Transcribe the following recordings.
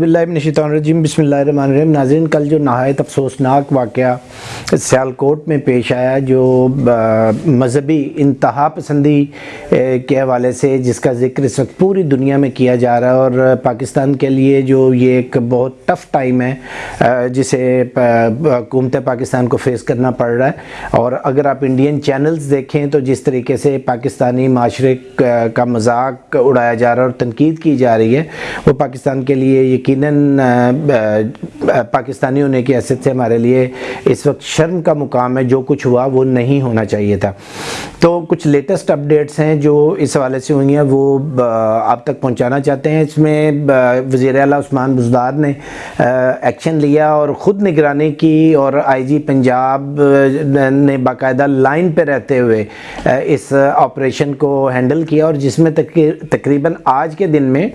باللہ من الشیطان الرجیم، بسم اللہ الرحمن الرحیم۔ ناظرین، کل جو نہایت افسوسناک واقعہ سیالکوٹ میں پیش آیا، جو مذہبی انتہا پسندی کے حوالے سے جس کا ذکر اس وقت پوری دنیا میں کیا جا رہا ہے اور پاکستان کے لیے جو یہ ایک بہت ٹف ٹائم ہے جسے حکومت پاکستان کو فیس کرنا پڑ رہا ہے۔ اور اگر آپ انڈین چینلز دیکھیں تو جس طریقے سے پاکستانی معاشرے کا مذاق اڑایا جا رہا ہے اور تنقید کی جا رہی ہے، وہ پاکستان کے لیے یقیناً پاکستانی ہونے کی حیثیت سے ہمارے لیے، اس وقت شرم کا مقام ہے، جو کچھ ہوا وہ نہیں ہونا چاہیے تھا۔ تو کچھ لیٹسٹ اپڈیٹس ہیں جو اس حوالے سے ہوئی ہیں، وہ آپ تک پہنچانا چاہتے ہیں۔ اس میں وزیر اعلیٰ عثمان بزدار نے ایکشن لیا اور خود نگرانی کی اور آئی جی پنجاب نے باقاعدہ لائن پہ رہتے ہوئے اس آپریشن کو ہینڈل کیا اور جس میں تقریباً آج کے دن میں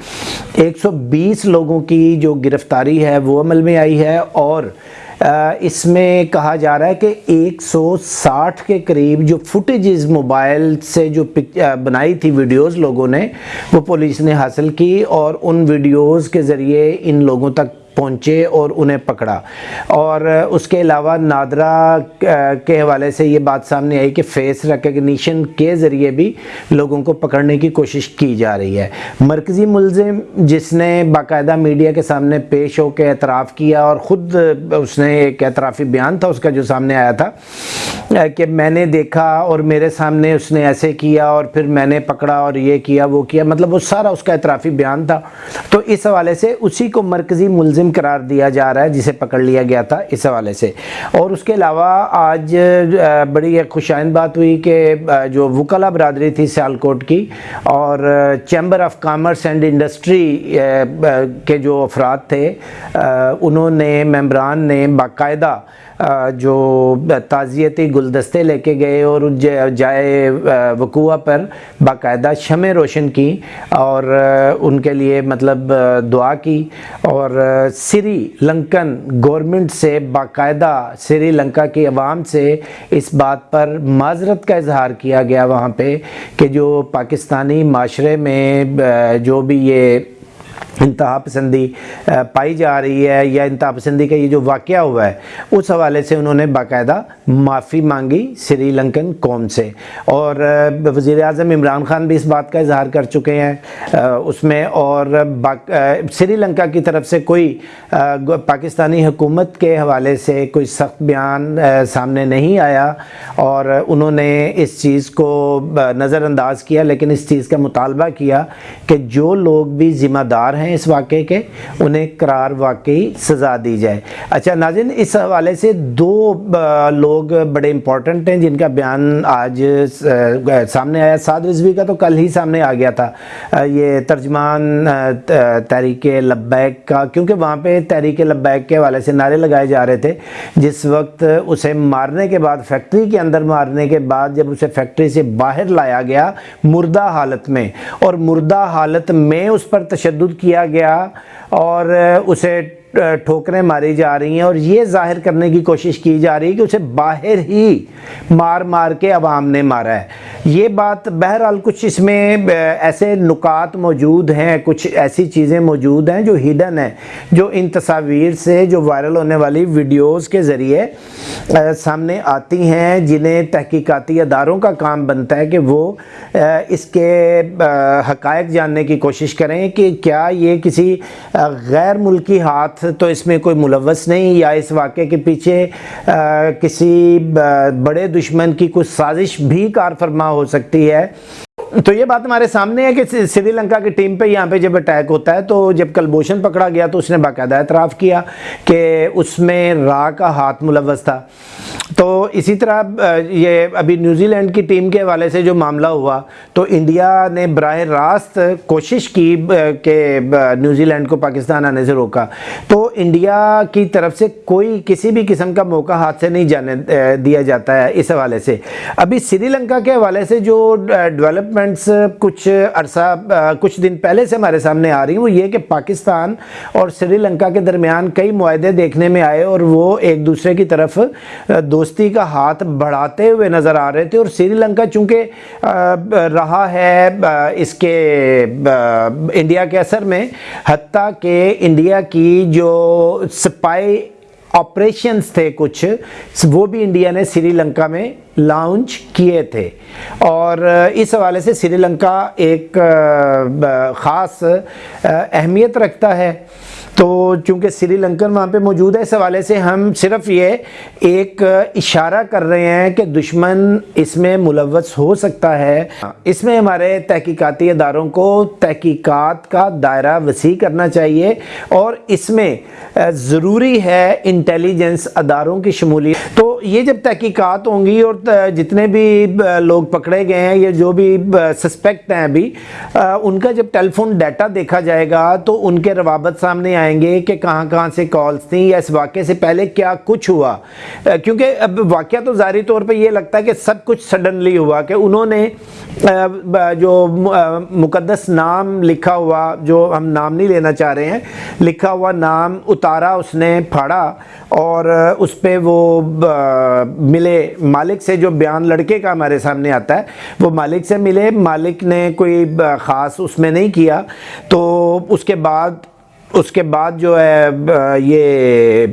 ایک سو بیس لوگوں کی جو گرفتاری ہے وہ عمل میں آئی ہے اور اس میں کہا جا رہا ہے کہ ایک سو ساٹھ کے قریب جو فوٹیجز موبائل سے جو بنائی تھی ویڈیوز لوگوں نے، وہ پولیس نے حاصل کی اور ان ویڈیوز کے ذریعے ان لوگوں تک پہنچے اور انہیں پکڑا۔ اور اس کے علاوہ نادرہ کے حوالے سے یہ بات سامنے آئی کہ فیس ریکگنیشن کے ذریعے بھی لوگوں کو پکڑنے کی کوشش کی جا رہی ہے۔ مرکزی ملزم جس نے باقاعدہ میڈیا کے سامنے پیش ہو کے اعتراف کیا اور خود اس نے ایک اعترافی بیان تھا، اس کا جو سامنے آیا تھا کہ میں نے دیکھا اور میرے سامنے اس نے ایسے کیا اور پھر میں نے پکڑا اور یہ کیا، وہ کیا مطلب وہ سارا اس کا اعترافی بیان تھا۔ تو اس حوالے سے اسی کو مرکزی ملزم قرار دیا جا رہا ہے، جسے پکڑ لیا گیا تھا اس حوالے سے۔ اور اس کے علاوہ آج بڑی ایک خوشائند بات ہوئی کہ جو وکلا برادری تھی سیالکوٹ کی، اور chamber of commerce and industry کے جو افراد تھے انہوں نے، ممبران نے باقاعدہ جو تعزیتی گلدستے لے کے گئے اور جائے وقوع پر باقاعدہ شمع روشن کی اور ان کے لیے مطلب دعا کی اور سری لنکن گورنمنٹ سے باقاعدہ سری لنکا کی عوام سے اس بات پر معذرت کا اظہار کیا گیا وہاں پہ کہ جو پاکستانی معاشرے میں جو بھی یہ انتہا پسندی پائی جا رہی ہے یا انتہا پسندی کا یہ جو واقعہ ہوا ہے، اس حوالے سے انہوں نے باقاعدہ معافی مانگی سری لنکن قوم سے۔ اور وزیر اعظم عمران خان بھی اس بات کا اظہار کر چکے ہیں۔ اس میں اور سری لنکا کی طرف سے کوئی پاکستانی حکومت کے حوالے سے کوئی سخت بیان سامنے نہیں آیا۔ اور انہوں نے اس چیز کو نظر انداز کیا، لیکن اس چیز کا مطالبہ کیا کہ جو لوگ بھی ذمہ دار ہیں ہیں اس واقعے کے، انہیں قرار واقعی سزا دی جائے۔ اچھا ناظرین، اس حوالے سے دو لوگ بڑے امپورٹنٹ ہیں جن کا بیان آج سامنے آیا۔ سعد رضوی کا تو کل ہی سامنے آ گیا تھا۔ یہ ترجمان تحریک لبیک کا، کیونکہ وہاں پہ تحریک لبیک کے حوالے سے نعرے لگائے جا رہے تھے۔ جس وقت اسے مارنے کے بعد، فیکٹری کے اندر مارنے کے بعد جب اسے فیکٹری سے باہر لایا گیا، مردہ حالت میں۔ اور مردہ حالت میں اس پر تشدد کیا کیا گیا اور اسے ٹھوکریں ماری جا رہی ہیں اور یہ ظاہر کرنے کی کوشش کی جا رہی ہے کہ اسے باہر ہی مار مار کے عوام نے مارا ہے۔ یہ بات بہرحال کچھ اس میں ایسے نکات موجود ہیں، کچھ ایسی چیزیں موجود ہیں جو ہیڈن ہیں، جو ان تصاویر سے، جو وائرل ہونے والی ویڈیوز کے ذریعے سامنے آتی ہیں، جنہیں تحقیقاتی اداروں کا کام بنتا ہے کہ وہ اس کے حقائق جاننے کی کوشش کریں کہ کیا یہ کسی غیر ملکی ہاتھ تو اس میں کوئی ملوث نہیں یا اس واقعے کے پیچھے کسی بڑے دشمن کی کچھ سازش بھی کار فرما ہو سکتی ہے۔ تو یہ بات ہمارے سامنے ہے کہ سری لنکا کی ٹیم پہ یہاں پہ جب اٹیک ہوتا ہے تو جب کلبوشن پکڑا گیا تو اس نے باقاعدہ اعتراف کیا کہ اس میں را کا ہاتھ ملوث تھا۔ تو اسی طرح یہ ابھی نیوزی لینڈ کی ٹیم کے حوالے سے جو معاملہ ہوا، تو انڈیا نے براہ راست کوشش کی کہ نیوزی لینڈ کو پاکستان آنے سے روکا۔ تو انڈیا کی طرف سے کوئی کسی بھی قسم کا موقع ہاتھ سے نہیں جانے دیا جاتا ہے اس حوالے سے۔ ابھی سری لنکا کے حوالے سے جو ڈیولپ ڈیولپمنٹس کچھ عرصہ، کچھ دن پہلے سے ہمارے سامنے آ رہی ہیں، وہ یہ کہ پاکستان اور سری لنکا کے درمیان کئی معاہدے دیکھنے میں آئے اور وہ ایک دوسرے کی طرف، دوستی کا ہاتھ بڑھاتے ہوئے نظر آ رہے تھے اور سری لنکا چونکہ رہا ہے اس کے انڈیا کے اثر میں، حتیٰ کہ انڈیا کی جو سپائی آپریشنز تھے کچھ، وہ بھی انڈیا نے سری لنکا میں لانچ کیے تھے۔ اور اس حوالے سے سری لنکا ایک خاص اہمیت رکھتا ہے۔ تو چونکہ سری لنکن وہاں پہ موجود ہے، اس حوالے سے ہم صرف یہ ایک اشارہ کر رہے ہیں کہ دشمن اس میں ملوث ہو سکتا ہے۔ اس میں ہمارے تحقیقاتی اداروں کو تحقیقات کا دائرہ وسیع کرنا چاہیے اور اس میں ضروری ہے انٹیلیجنس اداروں کی شمولیت تو یہ جب تحقیقات ہوں گی اور جتنے بھی لوگ پکڑے گئے ہیں، یا جو بھی سسپیکٹ ہیں ابھی ان کا جب ٹیلی فون ڈیٹا دیکھا جائے گا تو ان کے روابط سامنے آئیں گے کہ کہاں کہاں سے کالز تھیں یا اس واقعے سے پہلے کیا کچھ ہوا؟ کیونکہ اب واقعہ تو ظاہری طور پہ یہ لگتا ہے کہ سب کچھ سڈنلی ہوا کہ انہوں نے جو مقدس نام لکھا ہوا، جو ہم نام نہیں لینا چاہ رہے ہیں، لکھا ہوا نام اتارا، اس نے پھاڑا اور اس پہ وہ ملے مالک سے، جو بیان لڑکے کا ہمارے سامنے آتا ہے، وہ مالک سے ملے، مالک نے کوئی خاص اس میں نہیں کیا، تو اس کے بعد اس کے بعد جو ہے یہ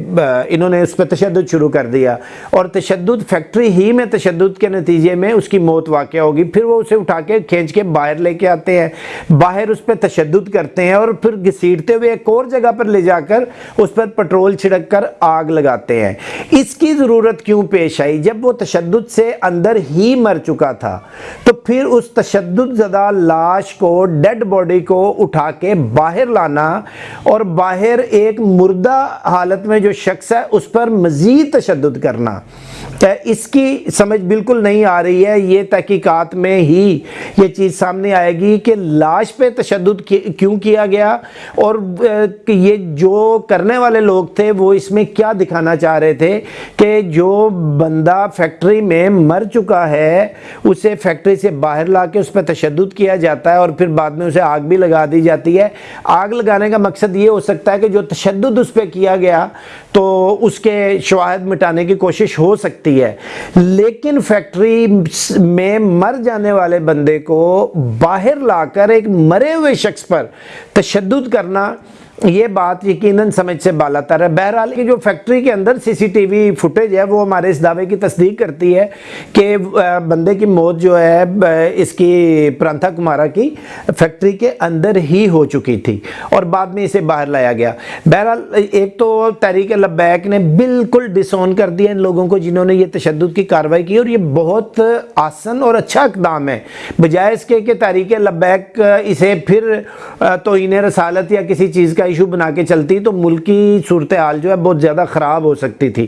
انہوں نے اس پہ تشدد شروع کر دیا۔ اور تشدد فیکٹری ہی میں تشدد کے نتیجے میں اس کی موت واقع ہوگی۔ پھر وہ اسے اٹھا کے کھینچ کے باہر لے کے آتے ہیں۔ باہر اس پہ تشدد کرتے ہیں اور پھر گھسیٹتے ہوئے ایک اور جگہ پر لے جا کر اس پر پٹرول چھڑک کر آگ لگاتے ہیں۔ اس کی ضرورت کیوں پیش آئی؟ جب وہ تشدد سے اندر ہی مر چکا تھا، تو پھر اس تشدد زدہ لاش کو، ڈیڈ باڈی کو اٹھا کے باہر لانا اور باہر ایک مردہ حالت میں جو شخص ہے، اس پر مزید تشدد کرنا۔ اس کی سمجھ بالکل نہیں آ رہی ہے، یہ تحقیقات میں ہی یہ چیز سامنے آئے گی کہ لاش پہ تشدد کیوں کیا گیا اور یہ جو کرنے والے لوگ تھے، وہ اس میں کیا دکھانا چاہ رہے تھے کہ جو بندہ فیکٹری میں مر چکا ہے، اسے فیکٹری سے باہر لا کے اس پہ تشدد کیا جاتا ہے اور پھر بعد میں اسے آگ بھی لگا دی جاتی ہے۔ آگ لگانے کا مقصد یہ ہو سکتا ہے کہ جو تشدد اس پہ کیا گیا تو اس کے شواہد مٹانے کی کوشش ہو سکتی ہے۔ لیکن فیکٹری میں مر جانے والے بندے کو باہر لا کر ایک مرے ہوئے شخص پر تشدد کرنا یہ بات یقیناً سمجھ سے بالا تر ہے۔ بہرحال کی جو فیکٹری کے اندر سی سی ٹی وی فوٹیج ہے، وہ ہمارے اس دعوے کی تصدیق کرتی ہے کہ بندے کی موت جو ہے اس کی پرانتھا کمارا کی فیکٹری کے اندر ہی ہو چکی تھی اور بعد میں اسے باہر لایا گیا۔ بہرحال ایک تو تحریک لبیک نے بالکل ڈسون کر دیا ان لوگوں کو جنہوں نے یہ تشدد کی کاروائی کی اور یہ بہت آسن اور اچھا اقدام ہے۔ بجائے اس کے کہ تحریک لبیک اسے پھر توہین رسالت یا کسی چیز کا ایشو بنا کے چلتی تو ملکی صورتحال جو ہے بہت زیادہ خراب ہو سکتی تھی۔